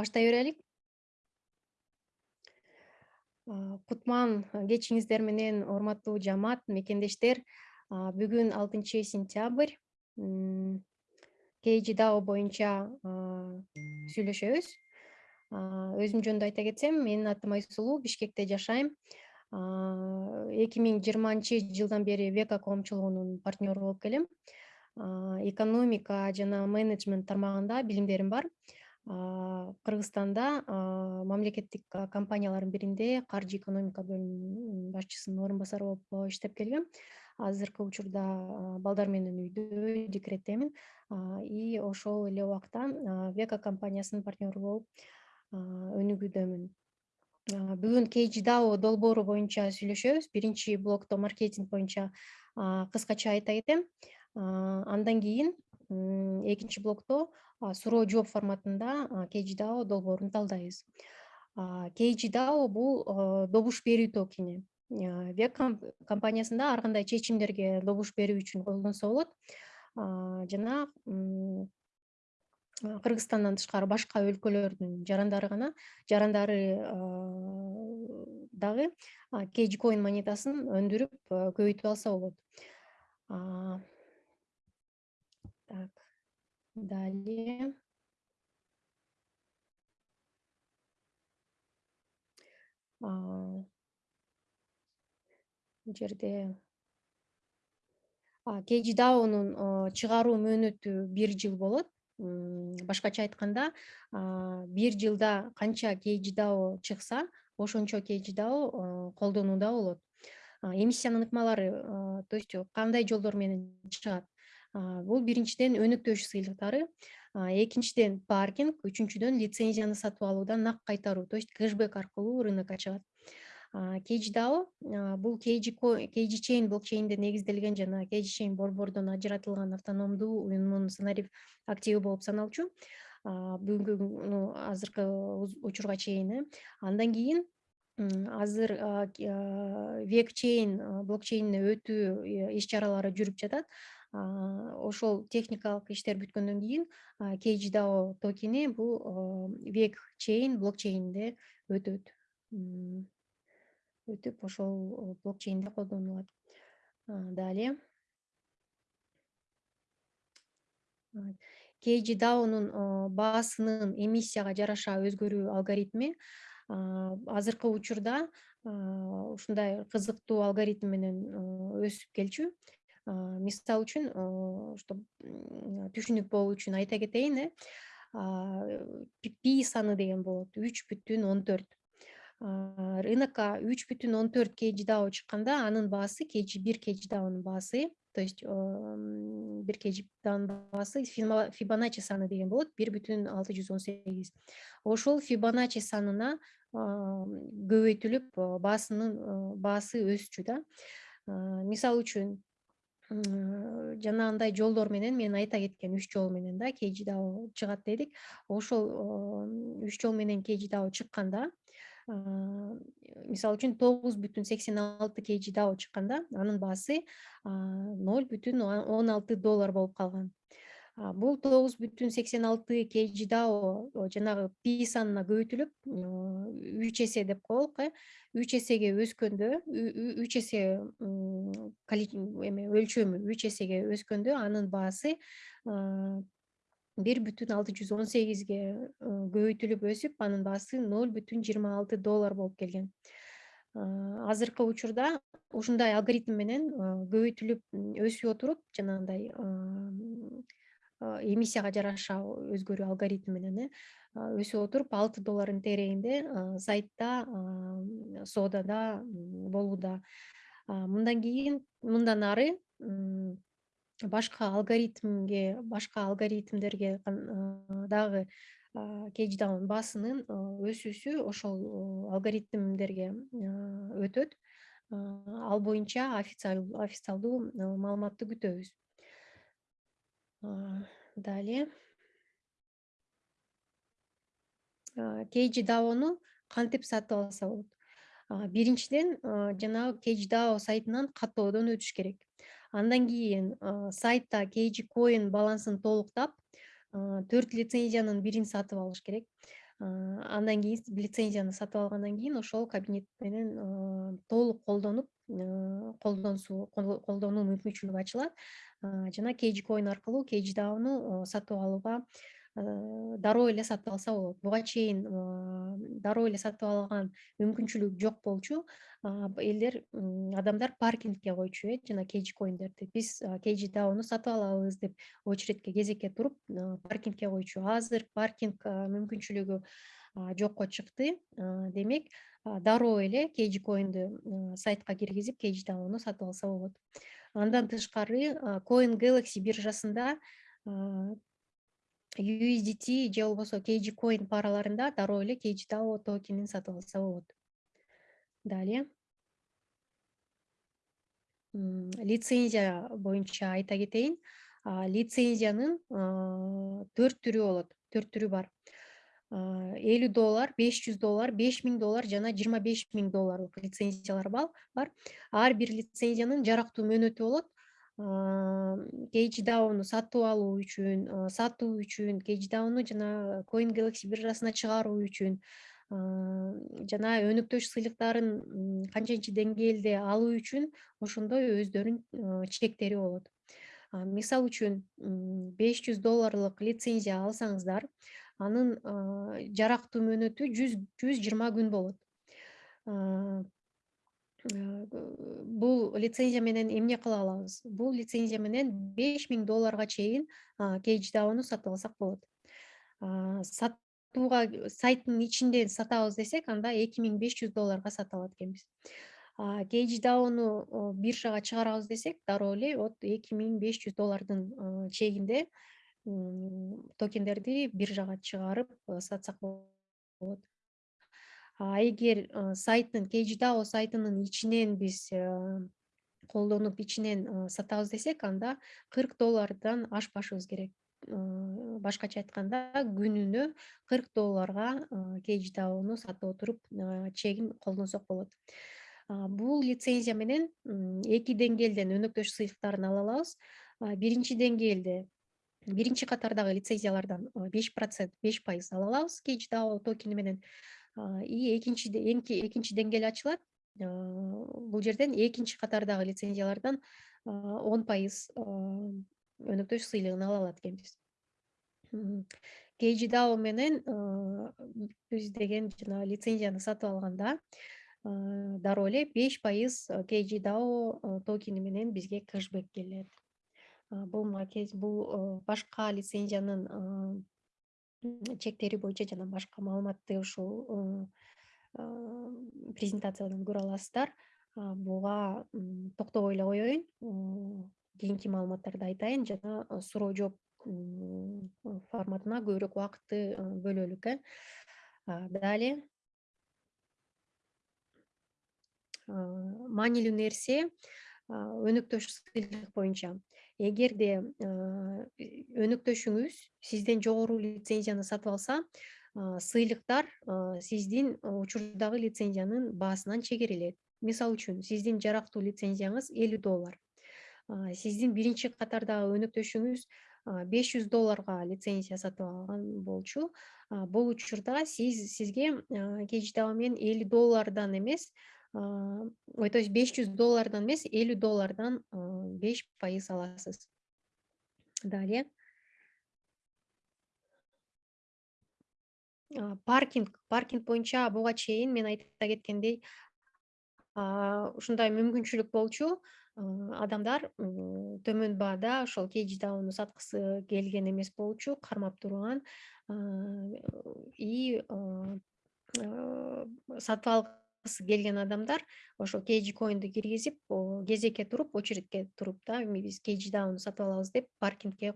баштай берелик кутман кечиңиздер менен урматтуу жамаат мекендештер бүгүн алтынчы сентябрь kg боюнча сүйлөшөбүз. Өзүм жөнүндө айта кетсем менин атым айсулуу бишкекте жашайм. Эки миң жыйырманчы жылдан бери века коомчулугунун партнеру болуп келем. Экономика жана менеджмент тармагында билимдерим бар кыргызстанда мамлекеттик компаниялардын биринде каржы экономика бөлүмүнүн башчысынын орун басары болуп иштеп келгем. Азыркы учурда балдар менен үйдө декреттемин. И ошол эле убакта века компаниясынын партнеру болуп өнүгүүдөмүн. Бүгүн kgdao долбоору боюнча сүйлөшөбүз. Биринчи блокто маркетинг боюнча кыскача айта кетем. Андан кийин экинчи блокто суроо жооп форматында kgdao долбоорун талдайбыз. Kgdao бул добуш берүү токени. Веб компаниясында ар кандай чечимдерге добуш берүү үчүн колдонсо болот. Жана кыргызстандан тышкары башка өлкөлөрдүн жарандары гана жарандары дагы kg монетасын өндүрүп көбөйтүп алса болот так далее. Бул жерде kgdaонун чыгаруу мөөнөтү бир жыл болот. Башкача айтканда бир жылда канча kgdao чыкса ошончо kgdao колдонууда болот. Эмиссиянын ыкмалары то есть кандай жолдор менен чыгат бул биринчиден өнүктөш сыйлыктары. Экинчиден паркинг үчүнчүдөн лицензияны сатып алуудан нак кайтаруу то есть кэшбек аркылуу рынокко чыгат kgdao бул kg чейн блокчейнде негизделген жана kg чейн борбордон ажыратылган автономдуу уюмдун сценарий активи болуп саналчу. Бүгүнкү азыркы учурга чейин э. Андан кийин азыр век чейн блокчейнине өтүү э, иш чаралары жүрүп жатат ошол техникалык иштер бүткөндөн кийин kgdao токени бул век чейн блокчейнинде өтөт. Өтүп ошол блокчейнде колдонулат. Далее kgdaонун баасынын эмиссияга жараша өзгөрүү алгоритми азыркы учурда ушундай кызыктуу алгоритм менен өсүп келчү мисалы үчүн что түшүнүк болуу үчүн айта кетейин э пи саны деген болот үч бүтүн он төрт рынокко үч бүтүн он төрт kgdao чыкканда анын баасы kg бир kgdaонун баасы то есть бир kgdaонун баасы фибоначи саны деген болот бир бүтүн алты жүз он сегиз ошол фибоначи санына көбөйтүлүп баасынын баасы өсчү да. Мисалы үчүн жанагындай жолдор менен мен айта кеткен үч жол менен да kgdao чыгат дедик ошол үч жол менен kgdao чыкканда мисалы үчүн тогуз бүтүн сексен алты kgdao чыкканда анын баасы ноль бүтүн он алты доллар болуп калган бул тогуз бүтүн сексен алты kgdao жанагы пи санына көбөйтүлүп үч эсе деп коелук э. Үч эсеге өскөндө үч эсе эме өлчөмү үч эсеге өскөндө анын баасы бир бүтүн алты жүз он сегизге көбөйтүлүп өсүп анын баасы ноль бүтүн жыйырма алты доллар болуп келген. Азыркы учурда ушундай алгоритм менен көбөйтүлүп өсүп отуруп жанагындай эмиссияга жараша өзгөрүү алгоритм менен э өсүп отуруп алты доллардын тегерегинде сайтта соодада болууда. Мындан кийин мындан ары башка алгоритмге башка алгоритмдерге дагы kgdaонун баасынын өсүүсү ошол алгоритмдерге өтөт. Ал боюнча официалдуу маалыматты күтөбүз далее. Kgdaону кантип сатып алса болот? Биринчиден жанагы kgdao сайтынан каттоодон өтүш керек. Андан кийин сайтта kg коин балансын толуктап төрт лицензиянын бирин сатып алыш керек андан кийин лицензияны сатып алгандан кийин ошол кабинет менен толук колдонуп колдонсу колдонуу мүмкүнчүлүгү ачылат. Жана kg coin аркылуу kg daoну сатып алууга дароо эле сатып алса болот. Буга чейин дароо эле сатып алган мүмкүнчүлүк жок болчу элдер адамдар паркингге койчу э жана kg коиндерди биз kg daoну сатып алабыз деп очередке кезекке туруп паркингге койчу. Азыр паркинг мүмкүнчүлүгү жокко чыкты. Демек дароо эле kg коинду сайтка киргизип kg daoну сатып алса болот. Андан тышкары coin galaxy биржасында USDT же болбосо kg coin параларында дароо эле kg dao токенин сатып алса болот далее. Лицензия боюнча айта кетейин лицензиянын төрт түрү болот төрт түрү бар. Элүү доллар беш жүз доллар беш миң доллар жана жыйырма беш миң долларлык лицензиялар бар. Ар бир лицензиянын жарактуу мөөнөтү болот kg сатып алуу үчүн сатуу үчүн kg жана coin galaxy биржасына чыгаруу үчүн жана өнөктөш сыйлыктарын канченче деңгээлде алуу үчүн ошондой өздөрүнүн чектери болот. Мисалы үчүн беш жүз долларлык лицензия алсаңыздар анын жарактуу мөөнөтү жүз жүз жыйырма күн болот бул лицензия менен эмне кыла алабыз? Бул лицензия менен беш миң долларга чейин kg сатып алсак болот. Сатууга сайттын ичинде сатабыз десек анда эки миң беш жүз долларга сата алат экенбиз kg биржага чыгарабыз десек дароо эле вот эки миң беш жүз доллардын чегинде токендерди биржага чыгарып сатсак болот эгер сайттын kgdao сайтынын ичинен биз колдонуп ичинен сатабыз десек анда кырк доллардан ашпашыбыз керек. Башкача айтканда күнүнө кырк долларга kgdaону сатып отуруп чегин колдонсок болот. Бул лицензия менен эки деңгээлден өнөктөш сыйлыктарын ала алабыз. Биринчи деңгээлде биринчи катардагы лицензиялардан беш процент беш пайыз ала алабыз kgdao токени менен и экинчи экинчи деңгээл ачылат. Бул жерден экинчи катардагы лицензиялардан он пайыз өнөктөш сыйлыгын ала алат экенбиз. Kgdao менен биз деген жана лицензияны сатып алганда дароо эле беш пайыз kgdao токени менен бизге кэшбэк келет. Бул бул башка лицензиянын чектери боюнча жана башка маалыматты ушул презентациядан көрө аласыздар. Буга токтобой эле коеюн. Кийинки маалыматтарды айтайын жана суроо жооп форматына көбүрөөк убакытты бөлөлүк э далее маанилүү нерсе өнөктөш сыйлык боюнча эгерде өнөктөшүңүз сизден жогору лицензияны сатып алса сыйлыктар сиздин учурдагы лицензиянын баасынан чегерилет. Мисалы үчүн сиздин жарактуу лицензияңыз элүү доллар. Сиздин биринчи катардагы өнөктөшүңүз беш жүз долларга лицензия сатып алган болчу. Бул учурда сиз сизге kg менен элүү доллардан эмес то есть беш жүз доллардан эмес элүү доллардан беш пайыз аласыз. Далее. Паркинг. Паркинг боюнча буга чейин мен айта кеткендей ушундай мүмкүнчүлүк болчу адамдар төмөн баада ошол kg daону саткысы келген эмес болчу кармап турган и сатып ал келген адамдар ошо kg coinду киргизип кезекке туруп очередке туруп да биз kg daoну сатып алабыз деп паркингге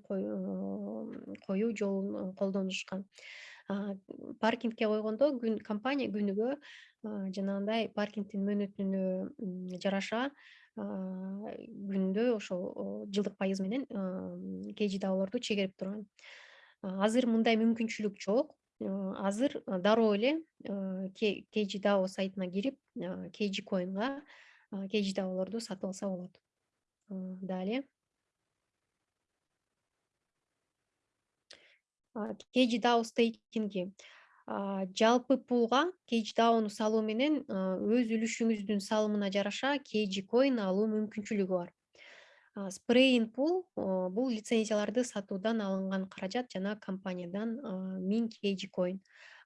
коюу жолун колдонушкан паркингге койгондо күн компания күнүгө жанагындай паркингдин мөөнөтүнө жараша күндө ошол жылдык пайыз менен kg daолорду чегерип турган. Азыр мындай мүмкүнчүлүк жок. Азыр дароо эле kg dao сайтына кирип kg coinга kg daолорду сатып алса болот далее kg стейкинги жалпы пулга kg daoну салуу менен өз үлүшүңүздүн салымына жараша kg coin алуу мүмкүнчүлүгү бар спрейин пул бул лицензияларды сатуудан алынган каражат жана компаниядан миң kg coin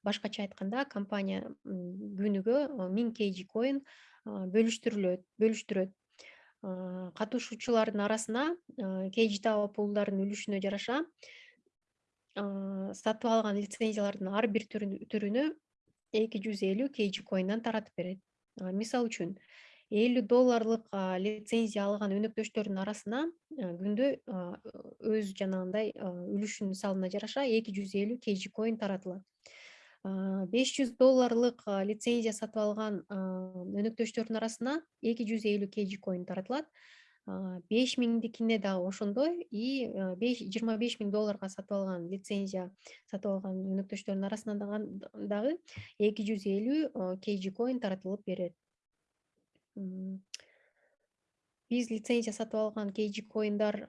башкача айтканда компания күнүгө миң coin бөлүштүрүлөт бөлүштүрөт. Катышуучулардын арасына kg dao пулдардын үлүшүнө жараша сатып алган лицензиялардын ар бир түрүнө эки жүз элүү kg coinдан таратып берет. Мисалы үчүн элүү долларлык лицензия алган өнөктөштөрдүн арасына күндө өз жанагындай үлүшүнүн салымына жараша эки жүз элүү kg coin таратылат. Беш жүз долларлык лицензия сатып алган өнөктөштөрдүн арасына эки жүз элүү kg coin таратылат. Беш миңдикине дагы ошондой и жыйырма беш миң долларга сатып алган лицензия сатып алган өнөктөштөрдүн арасына дагы эки жүз элүү kg coin таратылып берет биз лицензия сатып алган kg коиндар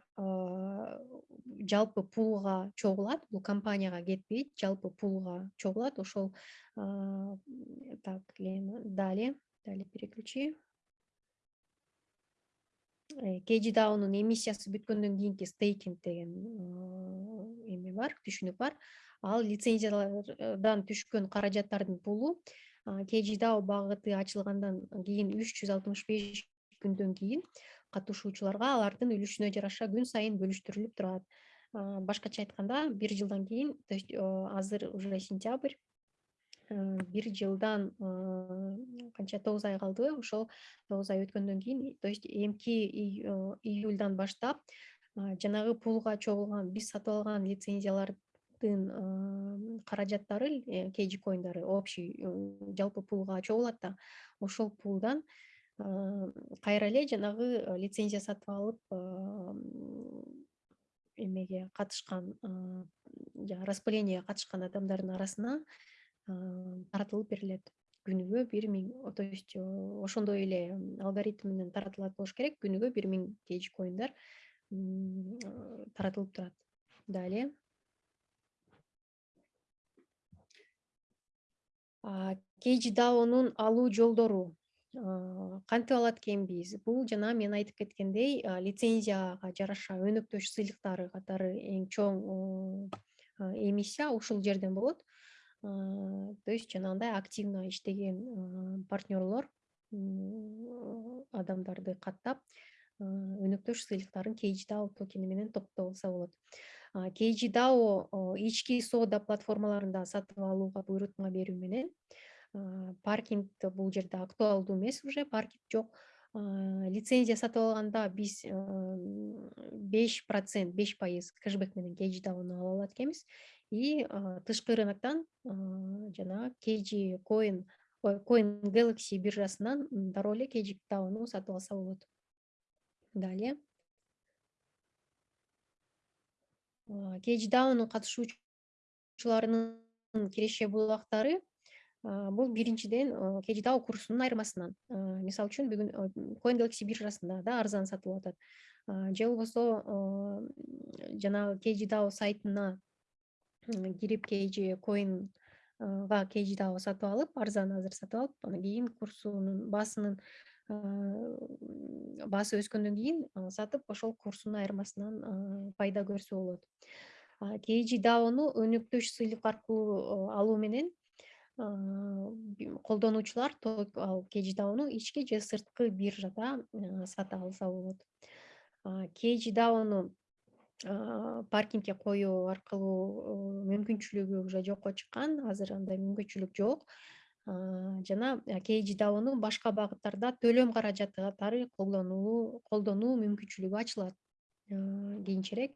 жалпы пулга чогулат бул компанияга кетпейт жалпы пулга чогулат. Ошол так далее далее переключи. Kg даунун эмиссиясы бүткөндөн кийинки стейкинг деген эме бар түшүнүк бар. Ал лицензиялардан түшкөн каражаттардын пулу kgdao багыты ачылгандан кийин үч жүз алтымыш беш күндөн кийин катышуучуларга алардын үлүшүнө жараша күн сайын бөлүштүрүлүп турат. Башкача айтканда бир жылдан кийин то есть азыр уже сентябрь бир жылдан канча тогуз ай калдыбы ошол тогуз ай өткөндөн кийин то есть эмки июльдан баштап жанагы пулга чогулган биз сатып алган каражаттары э, kg коиндары общий э, жалпы пулга чогулат да. Ошол пулдан кайра эле жанагы э, лицензия сатып алып эмеге катышкан распылениеге катышкан адамдардын арасына таратылып берилет. Күнүгө бир миң то есть ошондой эле алгоритм менен таратылат болуш керек. Күнүгө бир миң kg коиндар таратылып турат. Далее даонун алуу жолдору кантип алат экенбиз? Бул жана мен айтып кеткендей лицензияга жараша өнөктөш сыйлыктары катары эң чоң эмиссия ушул жерден болот. То есть жанагындай активно иштеген партнерлор адамдарды каттап өнөктөш сыйлыктарын kg токени менен топтоп алса болот kg dao ички соода платформаларында сатып алууга буйрутма берүү менен паркинг бул жерде актуалдуу эмес уже паркинг жок. Лицензия сатып алганда биз беш процент беш пайыз кэшбэк менен kg ала алат экенбиз. И тышкы рыноктон жанагы kg coin coin galaxy биржасынан дароо эле kg сатып алса болот. Далее kg даунун катышуучуларынын киреше булактары бул биринчиден kg dao курсунун айырмасынан. Мисалы үчүн бүгүн coin galaxy биржасында да арзан сатылып атат же болбосо жанагы kg сайтына кирип kg coinга kg сатып алып арзан азыр сатып алып анан кийин курсунун баасынын баасы өскөндөн кийин сатып ошол курсунун айырмасынан пайда көрсө болот. Kg даону өнөктөш сыйлык аркылуу алуу менен колдонуучулар ал kg даону ички же сырткы биржада сата алса болот. Kg даону паркингге коюу аркылуу мүмкүнчүлүгү уже жокко чыккан азыр андай мүмкүнчүлүк жок жана kg даону башка багыттарда төлөм каражаты катары колдонуу мүмкүнчүлүгү ачылат. Кийинчерээк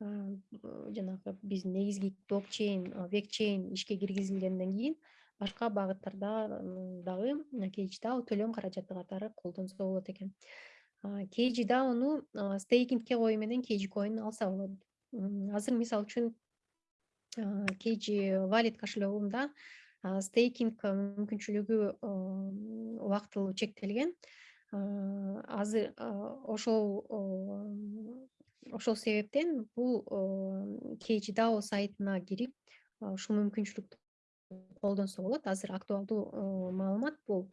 жанагы биздин негизги блокчейн векчейн ишке киргизилгенден кийин башка багыттарда дагы kg dao төлөм каражаты катары колдонсо болот экен. Kg стейкингке коюу менен kg алса болот. Азыр мисалы үчүн kg валит кошелегунда стейкинг мүмкүнчүлүгү убактылуу чектелген. Азыр ошол ошол себептен бул kgdao сайтына кирип ушул мүмкүнчүлүктү колдонсо болот. Азыр актуалдуу маалымат бул.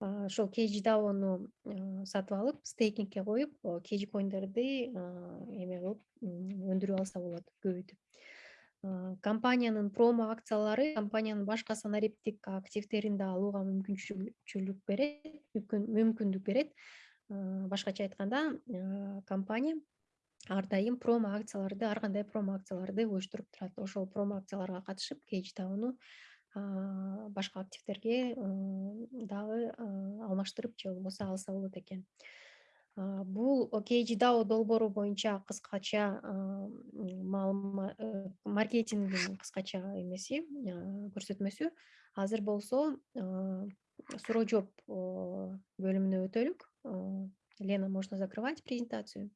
Ошол kgdaoну сатып алып стейкингке коюп kg коиндерди эме кылып өндүрүп алса болот көбөйтүп компаниянын промо акциялары компаниянын башка санариптик активдерин да алууга мүмкүнчүлүк берет мүмкүндүк берет. Башкача айтканда компания ар дайым промо акцияларды ар кандай промо акцияларды уюштуруп турат. Ошол промо акцияларга катышып kgdaoну башка активдерге дагы алмаштырып же болбосо алса болот экен бул kgdao долбоору боюнча кыскача маалымат э, маркетингдин кыскача эмеси көрсөтмөсү. Азыр болсо суроо жооп бөлүмүнө өтөлүк лена можно закрывать презентацию?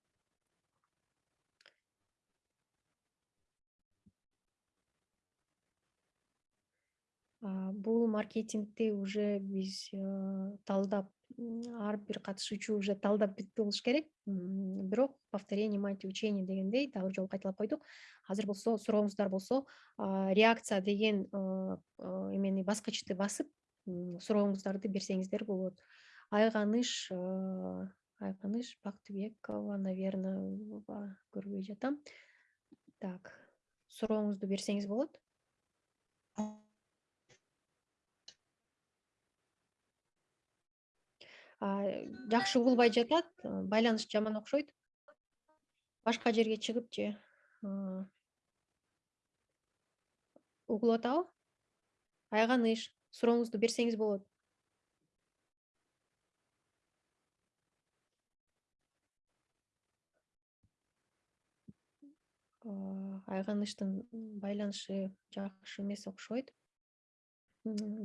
Бул маркетингди уже биз талдап ар бир катышуучу уже талдап бүтүп болуш керек. Бирок повторение мать учения дегендей дагы бир жолу кайталап койдук. Азыр болсо сурооңуздар болсо реакция деген эмени баскычты басып сурооңуздарды берсеңиздер болот. Айганыш айганыш бактыбекова наверное көрбөй жатам. Так сурооңузду берсеңиз болот жакшы угулбай жатат байланыш жаман окшойт. Башка жерге чыгып же угулуп атабы айганыш сурооңузду берсеңиз болот. Айганыштын байланышы жакшы эмес окшойт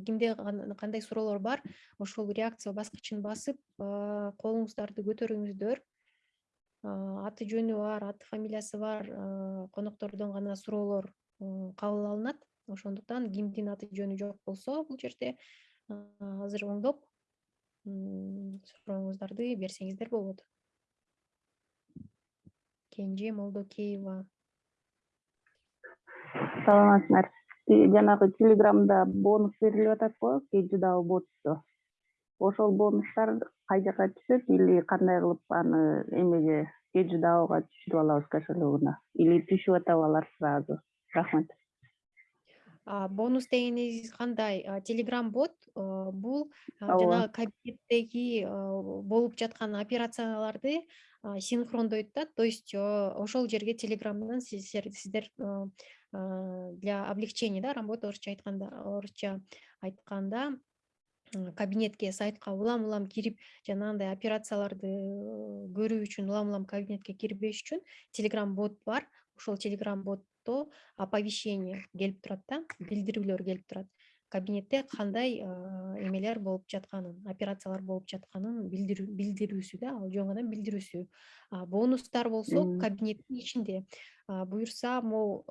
кимде кандай суроолор бар ошол реакция баскычын басып колуңуздарды көтөрүңүздөр аты жөнү бар аты фамилиясы бар коноктордон гана суроолор кабыл алынат. Ошондуктан кимдин аты жөнү жок болсо бул жерде азыр оңдоп сурооңуздарды берсеңиздер болот. Кенже молдокеева. Саламатсыңар жанагы телеграмда бонус берилип атат го kgdao ботто ошол бонустар кай жака түшөт или кандай кылып аны эмеге kgdaoга түшүрүп алабыз кошелегуна или түшүп атабы алар сразу? Рахмат. Бонус дегениңиз кандай? Телеграм бот бул жанагы кабинеттеги болуп жаткан операцияларды синхрондойт да то есть ошол жерге телеграмдан сиздер для облегчения да работы орусча айтканда орусча айтканда кабинетке сайтка улам улам кирип жанагындай операцияларды э, көрүү үчүн улам улам кабинетке кирбеш үчүн телеграм бот бар. Ошол телеграм ботто оповещение келип турат да билдирүүлөр келип турат кабинетте кандай эмелер болуп жатканын операциялар болуп жатканын билдирүүсү да ал жөн гана билдирүүсү. Бонустар болсо кабинеттин ичинде буюрса могу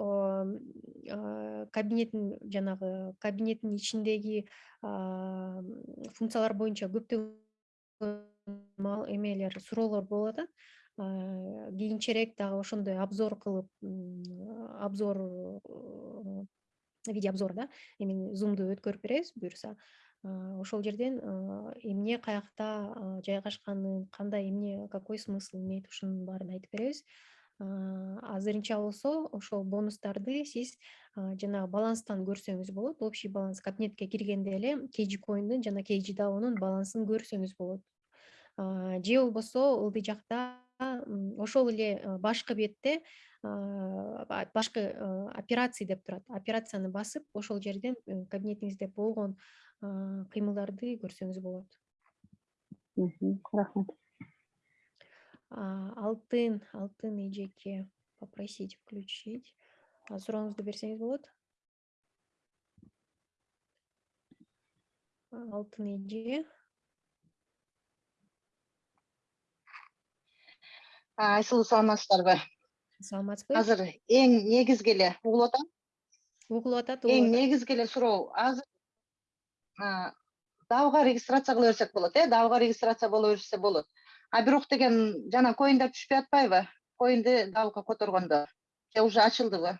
кабинеттин жанагы кабинеттин ичиндеги функциялар боюнча көптөгөн эмелер суроолор болуп атат. Кийинчерээк дагы ошондой обзор кылып обзор видеообзор да эмени зумду өткөрүп беребиз буюрса ошол жерден эмне каякта жайгашканын кандай эмне какой смысл имеет ушунун баарын айтып беребиз. Азырынча болсо ошол бонустарды сиз жанагы баланстан көрсөңүз болот. Общий баланс кабинетке киргенде эле kg коиндун жана kgdaoнун балансын көрсөңүз болот. Же болбосо ылдый жакта ошол эле башкы бетте башкы операции деп турат. Операцияны басып ошол жерден э, кабинетиңизде болгон кыймылдарды көрсөңүз болот. Рахмат. Алтын алтын эжеке попросить включить. Сурооңузду берсеңиз болот. Алтын эже айсұлу саламатсыздар ба саламатсыз қазір ең негізгілі ұғылып атады ұғылып атады ең негізгілі сұрау азыр дауға регистрация қыла берсек болады иә дауға регистрация бола берсе болады. А бирок деген жана коиндер түшпөй атпайбы? Коинди дауға которгондо же уже ачылдыбы?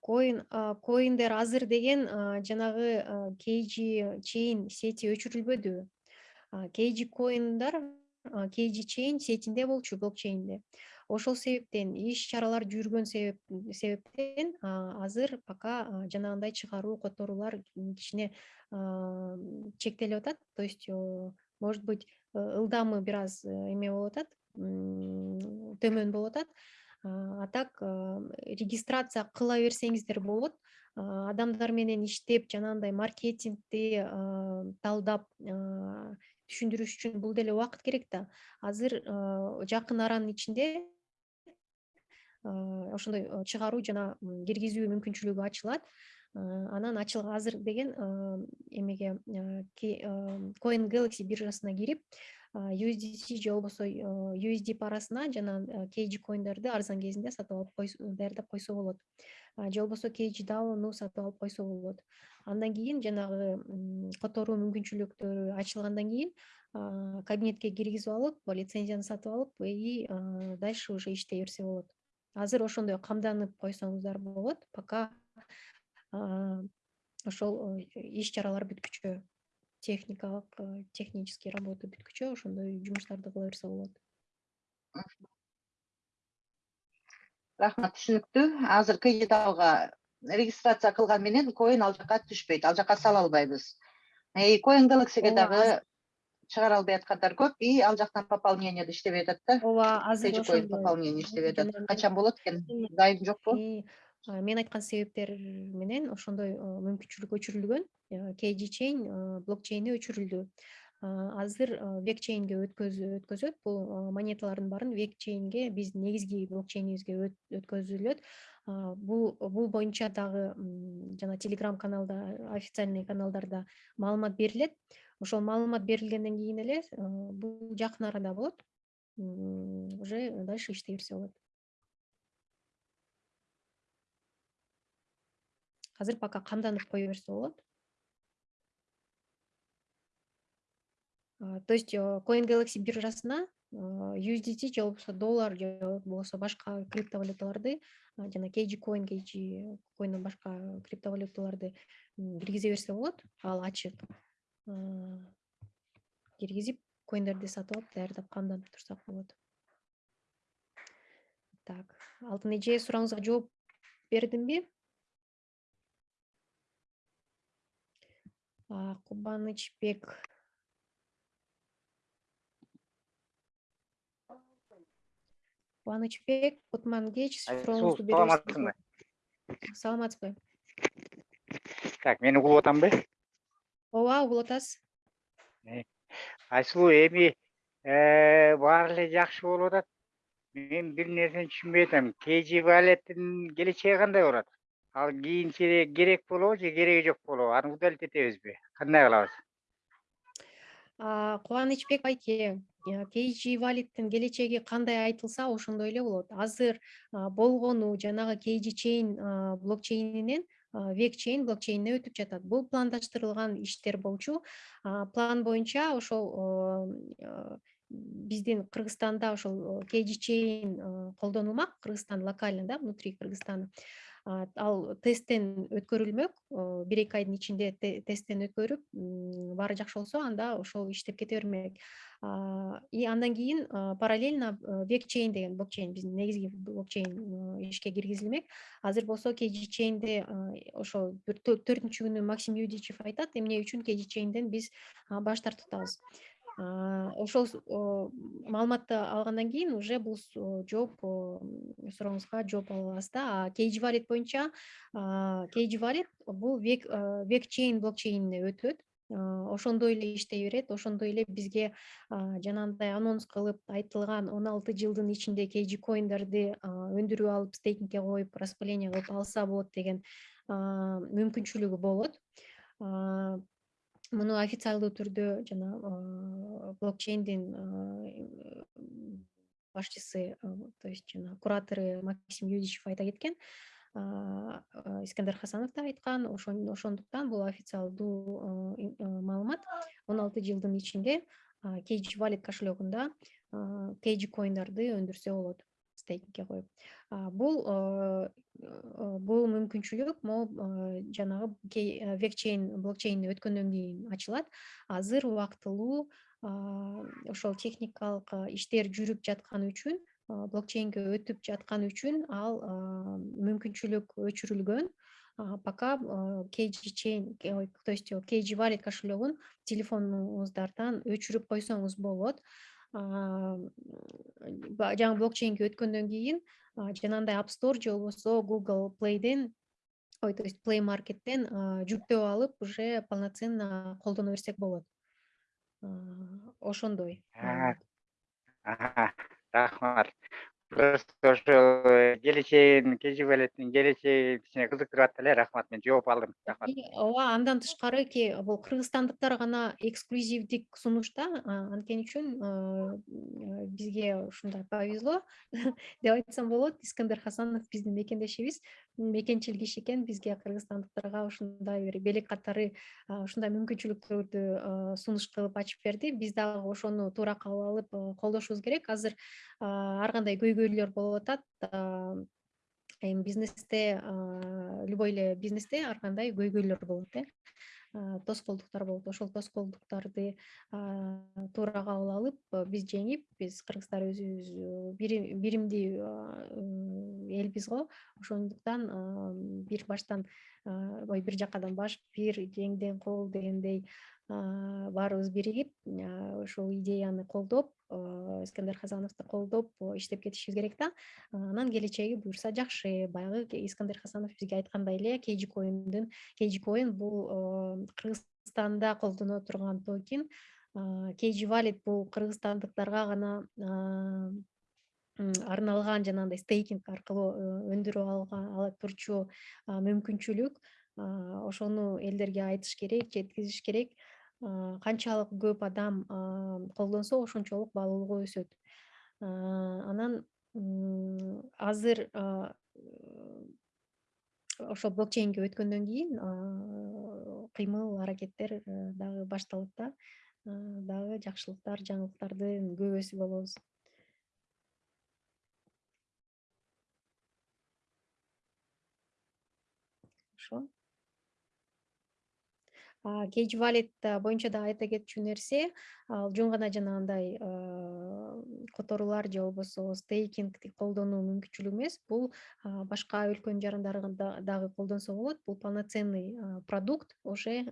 Коин коиндер азыр деген жанагы kg чейин сети өчүрүлбөдү. Kg коиндар kg чейин сетинде болчу блокчейнде. Ошол себептен иш чаралар жүргөн себептен азыр пока жанагындай чыгаруу которуулар кичине чектелип атат. То есть может быть ылдамы бир аз эме болуп атат төмөн болуп атат. А так регистрация кыла берсеңиздер болот. Адамдар менен иштеп жанагындай маркетингди талдап түшүндүрүш үчүн бул деле убакыт керек да. Азыр жакын аранын ичинде ошондой чыгаруу жана киргизүү мүмкүнчүлүгү ачылат анан азыр деген эмеге coin galaxy биржасына кирип usdc же болбосо usd парасына жана kg коиндерди арзан кезинде сатып алып даярдап койсо болот. Же болбосо kg даону сатып алып койсо болот. Андан кийин жанагы которуу мүмкүнчүлүктөрү ачылгандан кийин кабинетке киргизип алып лицензияны сатып алып и дальше уже иштей берсе болот. Азыр ошондой камданып койсоңуздар болот пока ошол иш чаралар бүткүчө техникалык э, технический работа бүткүчө ошондой жумуштарды кыла берсе болот рахмат түшүнүктүү азыр кыйдалга регистрация кылган менен коин ал жака түшпөйт ал жака сала албайбыз коин galaxyге дагы чыгара албай аткандар көп и ал жактан пополнениеде иштебей атат да ооба азыр пополнение иштебей атат качан болот экен дайым жокпу мен айткан себептер менен ошондой мүмкүнчүлүк өчүрүлгөн kg чейин блокчейни өчүрүлдү. Азыр век чейнге өткөзөт. Бул монеталардын баарын век чейнге биздин негизги блокчейнибизге өткөзүлөт. Бул бул боюнча дагы жана телеграм каналда официальный каналдарда маалымат берилет. Ошол маалымат берилгенден кийин эле бул жакын арада болот. Уже дальше иштей берсе болот азыр пока камданып кое берсе болот то есть coin galaxy биржасына usdt же болбосо доллар же болбосо башка криптовалюталарды жана kg coin kg коинден башка криптовалюталарды киргизе берсе болот ал ачык киргизип коиндерди сатып алып даярдап камданып турсак болот так алтын эже сурооңузга жооп бердимби кубанычбек Кубанычбек, құтмангеч сұрағыңызды саламатсың ба саламатсызбы так мен ұғылып отамын ба э, ооба ұғылып атасыз айсұлу эми э, баары эле жакшы болуп атат мен бир нерсени түшүнбөй атам валеттің алеттин келечеги кандай болот ал кийинчерээк керек болобу же кереги жок болобу? Аны удалить этебизби кандай кылабыз? Кубанычбек байке kg валиттин келечеги кандай айтылса ошондой эле болот. Азыр болгону жанагы kg чейин блокчейнинен век чейин блокчейнине өтүп жатат. Бул пландаштырылган иштер болчу. План боюнча ошол биздин кыргызстанда ошол kg чейин колдонулмак. Кыргызстан локально да внутри кыргызстана ал тесттен өткөрүлмөк бир эки айдын ичинде тесттен өткөрүп баары жакшы болсо анда ошол иштеп кете бермек. И андан кийин параллельно век чейн деген блокчейн биздин негизги блокчейн ишке киргизилмек. Азыр болсо kg чейнде ошо бир төртүнчү күнү максим юдичев айтат эмне үчүн kg чейнден биз баш тартып атабыз ошол маалыматты алгандан кийин уже бул жооп сурооңузга жооп ала алабыз да. Kg валит боюнча kg валит бул век чейн блокчейнине өтөт. Ошондой эле иштей берет ошондой эле бизге жанагындай анонс кылып айтылган он алты жылдын ичинде kg коиндерди өндүрүп алып стейкингке коюп распыление кылып алса болот деген мүмкүнчүлүгү болот муну официалдуу түрдө жана блокчейндин башчысы то есть жана куратору максим юдичев айта кеткен. Искандер хасанов да айткан. Ошондуктан бул официалдуу маалымат. Он алты жылдын ичинде kg валит кошелегунда kg коиндарды өндүрсө болот стейкингке коюп. Бул бул мүмкүнчүлүк могу жанагы векчейн блокчейн өткөндөн кийин ачылат. Азыр убактылуу ошол техникалык иштер жүрүп жаткан үчүн блокчейнге өтүп жаткан үчүн ал мүмкүнчүлүк өчүрүлгөн. Пока kg то есть kg валет кошелегун телефонуңуздардан өчүрүп койсоңуз болот жаңы блокчейнге өткөндөн кийин жанагындай app store же болбосо google playден ой то есть play markеттен жүктөп алып уже полноценно колдоно берсек болот. Ошондой. Рахмат э, келечегин kg валеттин келечеги кичине кызыктырып атты эле. Рахмат мен жооп алдым. Рахмат. Ооба андан тышкары бул кыргызстандыктар гана эксклюзивдик сунуш да. Анткени үчүн бизге ушундай повезло. Деп айтсам болот искандер хасанов биздин мекендешибиз. Мекенчил киши экен бизге кыргызстандыктарга ушундай бир белек катары ушундай мүмкүнчүлүктөрдү сунуш кылып ачып берди. Биз дагы ошону туура кабыл алып колдошубуз керек. Азыр ар кандай көйгөйлөр болуп атат эми бизнесте любой эле бизнесте ар кандай көйгөйлөр болот э. Тоскоолдуктар болот. Ошол тоскоолдуктарды туура кабыл алып биз жеңип биз кыргыздар өзүбүз биримдүү элбиз го. Ошондуктан бир баштан ой бир жакадан баш бир жеңден кол дегендей баарыбыз биригип ушул идеяны колдоп искандер хасановду колдоп иштеп кетишибиз керек да. Анан келечеги буюрса жакшы баягы искандер хасанов бизге айткандай эле kg коиндин kg коин бул кыргызстанда колдоно турган токен kg валет бул кыргызстандыктарга гана арналган жанагындай стейкинг аркылуу өндүрүп ала турчу мүмкүнчүлүк ошону элдерге айтыш керек жеткизиш керек. Канчалык көп адам колдонсо ошончолук баалуулугу өсөт. Анан азыр ошол блокчейнге өткөндөн кийин кыймыл аракеттер дагы башталат да дагы жакшылыктар жаңылыктардын күбөсү болобуз kg валет боюнча дагы айта кетчү нерсе ал жөн гана жанагындай которуулар же болбосо стейкингди колдонуу мүмкүнчүлүгү эмес бул башка өлкөнүн жарандарында дагы колдонсо болот. Бул полноценный продукт уже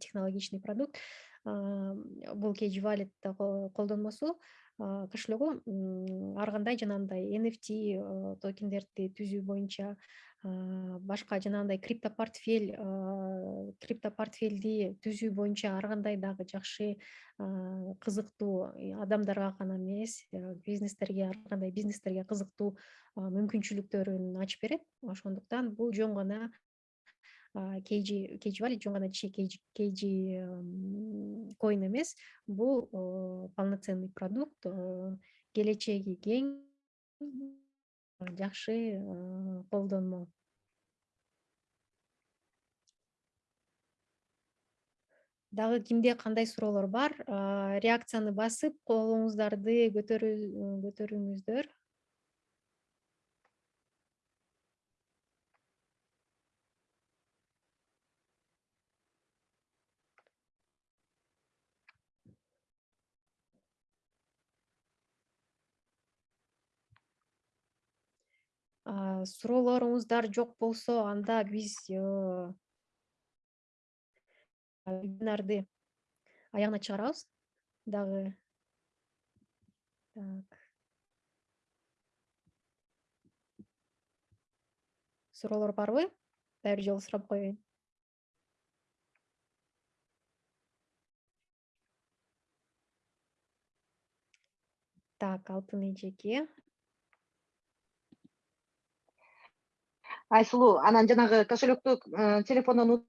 технологичный продукт. Бул kg валет колдонмосу кошелегу ар кандай жанагындай nft токендерди түзүү боюнча башка жанагындай криптопортфель криптопортфелди түзүү боюнча ар кандай дагы жакшы кызыктуу адамдарга гана эмес бизнестерге ар кандай бизнестерге кызыктуу мүмкүнчүлүктөрүн ачып берет. Ошондуктан бул жөн гана kg kg валет жөн гана kg коин эмес. Бул полноценный продукт келечеги кең жакшы колдонмо дагы кимде кандай суроолор бар? Реакцияны басып колуңуздарды көтөрүңүздөр суроолоруңуздар жок болсо анда биз вебинарды аягына чыгарабыз. Дагы так. Суроолор барбы дагы бир жолу сурап коеюн. Так алтын эжеке айсулуу анан жанагы кошелектү телефондон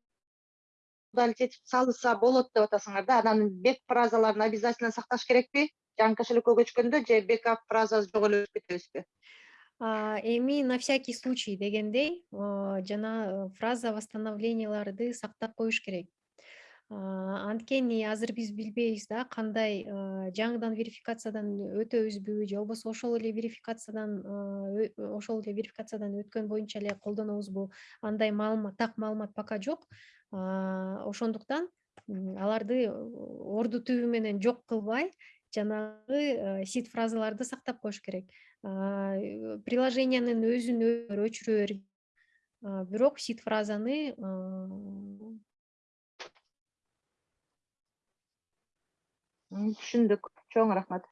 удалить этип салса болот деп атасыңар да. Анан бек фразаларын обязательно сакташ керекпи? Жаңы кошелекке көчкөндө же бекап фраза жок эле өтүп кетебизби? Эми на всякий случай дегендей жана фраза восстановленияларды сактап коюш керек анткени азыр биз билбейбиз да кандай жаңыдан верификациядан өтөбүзбү же болбосо ошол эле верификациядан ошол эле верификациядан өткөн боюнча эле колдонобузбу андай маалымат так маалымат пока жок. Ошондуктан аларды орду түбү менен жок кылбай жанагы сид фразаларды сактап коюш керек. Приложениянын өзүн өчүрө бергиле бирок сид фразаны түшүндүк. Чоң рахмат.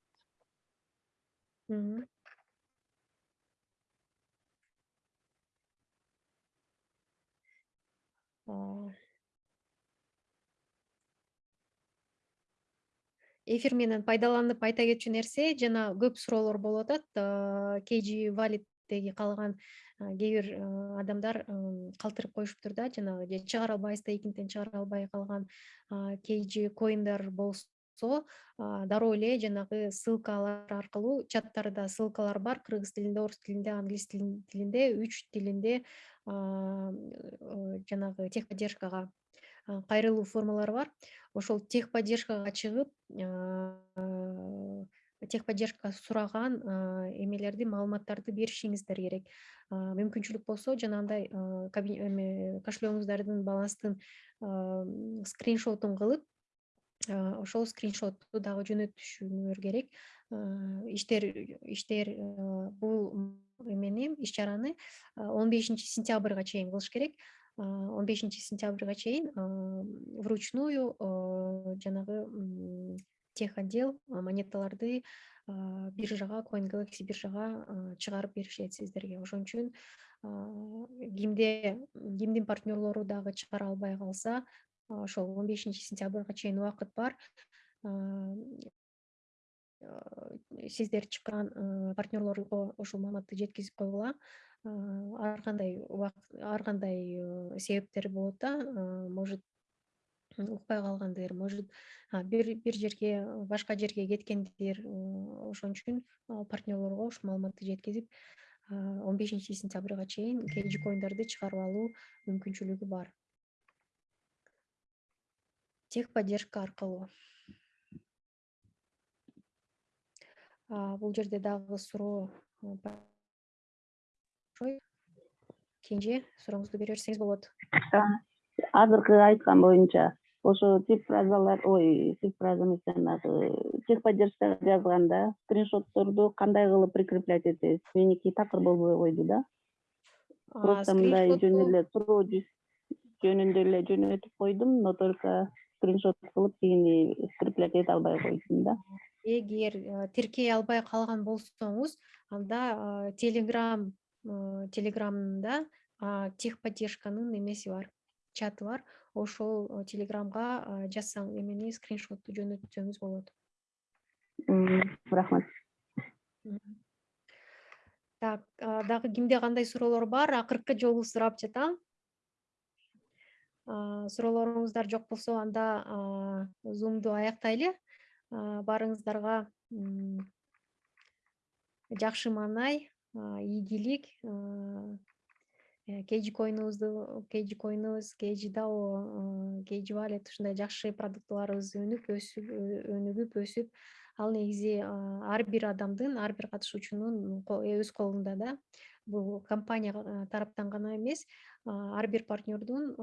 Эфир менен пайдаланып айта кетчү нерсе жана көп суроолор болуп атат kg валидтеги калган кээ бир адамдар калтырып коюшуптур да жанагы же чыгара албай стейкингден чыгара албай калган kg коиндер болсо дароо эле жанагы ссылкалар аркылуу чаттарда ссылкалар бар. Кыргыз тилинде орус тилинде англис тилинде үч тилинде жанагы техподдержкага кайрылуу формалары бар. Ошол техподдержкага чыгып техподдержка сураган эмелерди маалыматтарды беришиңиздер керек. Мүмкүнчүлүк болсо жанагындай кошелегиңиздардын баланстын скриншотун кылып ошол скриншотту дагы жөнөтүшүңөр керек. Иштер иштер бул эмени иш чараны он бешинчи сентябрга чейин кылыш керек. Он бешинчи сентябрга чейин вручную жанагы тех отдел монеталарды биржага coin galaxy биржага чыгарып беришет сиздерге. Ошон үчүн кимде кимдин партнерлору дагы чыгара албай калса ошол он бешинчи сентябрга чейин убакыт бар. Сиздер чыккан партнерлорго ошол маалыматты жеткизип койгула. Ар убакыт ар кандай себептер болот да может укпай калгандыр может бир бир жерге башка жерге кеткендир ошон үчүн партнерлорго ушул маалыматты жеткизип он бешинчи сентябрга чейин kg коиндерди чыгарып алуу мүмкүнчүлүгү бар техподдержка аркылуу бул жерде дагы суроо кенже сурооңузду бере берсеңиз болот азыркы айткан боюнча ошо тип фразалар ой тип фраза эмес жанагы техподдержкага жазганда скриншотторду кандай кылып прикреплять этебиз меники такыр болбой койду да просто мындай жөн эле суроо жөнүндө эле жөнөтүп койдум но только скриншот кылып тигини скреплять эте албай койдум да. Эгер тиркей албай калган болсоңуз анда телеграм телеграмда техподдержканын эмеси бар чаты бар. Ошол телеграмга жазсаң эмени скриншотту жөнөтсөңүз болот. Рахмат. Так дагы кимде кандай суроолор бар акыркы жолу сурап жатам суроолоруңуздар жок болсо анда зумду аяктайлы. Баарыңыздарга жакшы маанай ийгилик kg коинубузду kg коинубуз kg дао kg валет ушундай жакшы продуктыларыбыз өнүп өсүп өнүгүп өсүп ал негизи ар бир адамдын ар бир катышуучунун өз колунда да бул компания тараптан гана эмес ар бир партнердун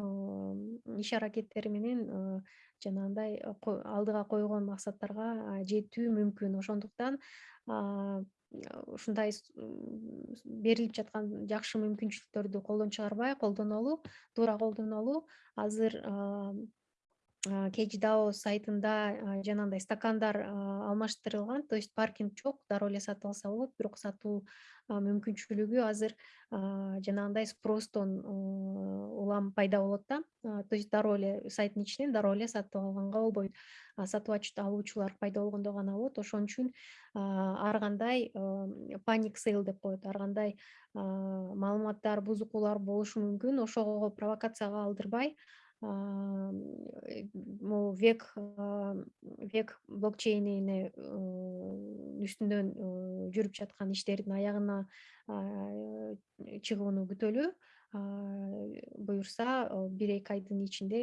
иш аракеттери менен жанагындай алдыга койгон максаттарга жетүү мүмкүн. Ошондуктан ушундай берилип жаткан жакшы мүмкүнчүлүктөрдү колдон чыгарбай колдонолу туура колдонолу азыр kgdao сайтында жанагындай стакандар алмаштырылган. То есть паркинг жок дароо эле сатып алса болот бирок сатуу мүмкүнчүлүгү азыр жанагындай спростон улам пайда болот да. То есть дароо эле сайттын ичинен дароо эле сатып алганга болбойт. Сатып алуучулар пайда болгондо гана болот. Ошон үчүн ар кандай паник сейл деп коет. Ар кандай маалыматтар бузукулар болушу мүмкүн. Ошого провокацияга алдырбай могу век век блокчейнине үстүнөн жүрүп жаткан иштердин аягына чыгууну күтөлү буюрса бир эки айдын ичинде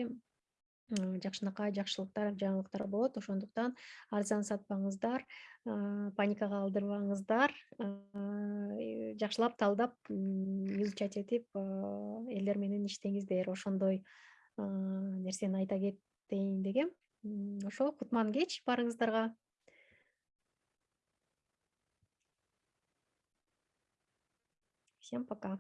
жакшынакай жакшылыктар жаңылыктар болот. Ошондуктан арзан сатпаңыздар паникага алдырбаңыздар жакшылап талдап изучать этип элдер менен иштеңиздер. Ошондой нерсени айта кетейин дегем ошо кутман кеч баарыңыздарга всем пока.